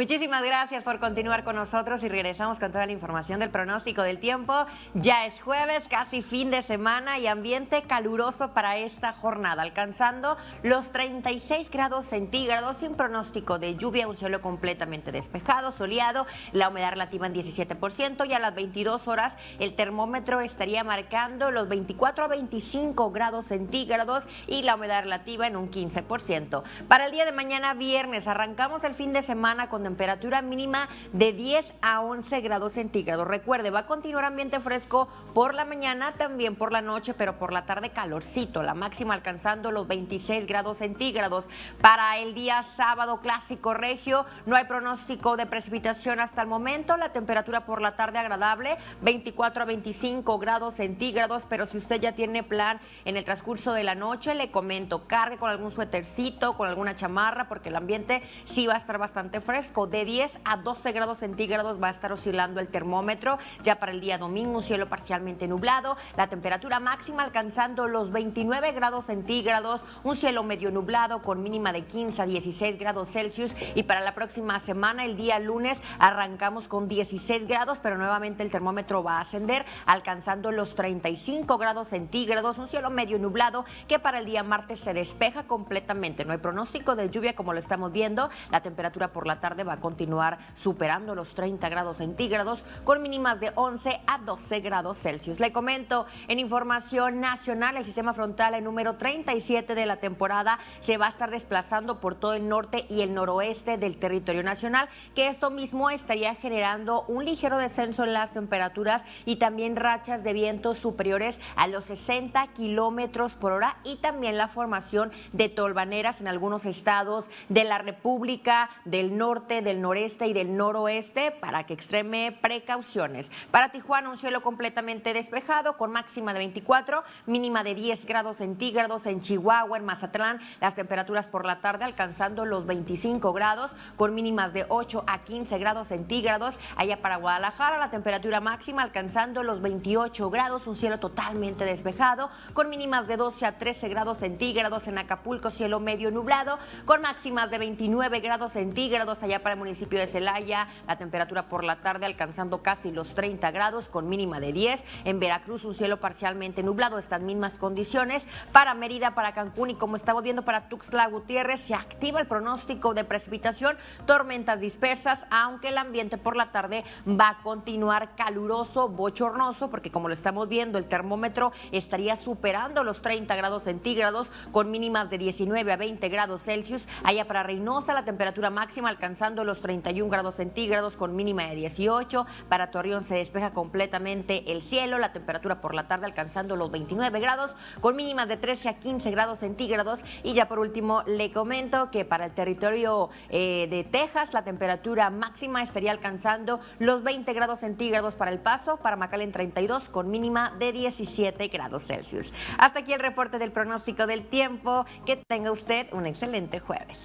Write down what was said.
Muchísimas gracias por continuar con nosotros y regresamos con toda la información del pronóstico del tiempo. Ya es jueves, casi fin de semana y ambiente caluroso para esta jornada, alcanzando los 36 grados centígrados sin pronóstico de lluvia, un cielo completamente despejado, soleado, la humedad relativa en 17% y a las 22 horas el termómetro estaría marcando los 24 a 25 grados centígrados y la humedad relativa en un 15%. Para el día de mañana viernes arrancamos el fin de semana con temperatura mínima de 10 a 11 grados centígrados. Recuerde, va a continuar ambiente fresco por la mañana, también por la noche, pero por la tarde calorcito, la máxima alcanzando los 26 grados centígrados. Para el día sábado clásico regio, no hay pronóstico de precipitación hasta el momento, la temperatura por la tarde agradable, 24 a 25 grados centígrados, pero si usted ya tiene plan en el transcurso de la noche, le comento, cargue con algún suétercito, con alguna chamarra, porque el ambiente sí va a estar bastante fresco. De 10 a 12 grados centígrados va a estar oscilando el termómetro. Ya para el día domingo, un cielo parcialmente nublado. La temperatura máxima alcanzando los 29 grados centígrados. Un cielo medio nublado con mínima de 15 a 16 grados Celsius. Y para la próxima semana, el día lunes, arrancamos con 16 grados, pero nuevamente el termómetro va a ascender, alcanzando los 35 grados centígrados. Un cielo medio nublado que para el día martes se despeja completamente. No hay pronóstico de lluvia como lo estamos viendo. La temperatura por la tarde va a continuar superando los 30 grados centígrados con mínimas de 11 a 12 grados Celsius. Le comento en información nacional, el sistema frontal el número 37 de la temporada se va a estar desplazando por todo el norte y el noroeste del territorio nacional, que esto mismo estaría generando un ligero descenso en las temperaturas y también rachas de vientos superiores a los 60 kilómetros por hora y también la formación de tolvaneras en algunos estados de la República del Norte, del Noreste y del Noroeste para que extreme precauciones. Para Tijuana un cielo completamente despejado con máxima de 24, mínima de 10 grados centígrados en Chihuahua, en Mazatlán, las temperaturas por la tarde alcanzando los 25 grados con mínimas de 8 a 15 grados centígrados. Allá para Guadalajara la temperatura máxima alcanzando los 28 grados, un cielo totalmente despejado con mínimas de 12 a 13 grados centígrados en Acapulco, cielo medio nublado con máximas de 29 grados centígrados allá para el municipio de Celaya, la temperatura por la tarde alcanzando casi los 30 grados con mínima de 10. En Veracruz un cielo parcialmente nublado, estas mismas condiciones. Para Mérida, para Cancún y como estamos viendo para Tuxtla Gutiérrez, se activa el pronóstico de precipitación, tormentas dispersas, aunque el ambiente por la tarde va a continuar caluroso, bochornoso, porque como lo estamos viendo, el termómetro estaría superando los 30 grados centígrados con mínimas de 19 a 20 grados Celsius. Allá para Reynosa, la temperatura máxima alcanzando los 31 grados centígrados con mínima de 18. Para Torreón se despeja completamente el cielo, la temperatura por la tarde alcanzando los 29 grados con mínimas de 13 a 15 grados centígrados. Y ya por último le comento que para el territorio eh, de Texas la temperatura máxima estaría alcanzando los 20 grados centígrados para el paso, para McAllen 32 con mínima de 17 grados Celsius. Hasta aquí el reporte del pronóstico del tiempo. Que tenga usted un excelente jueves.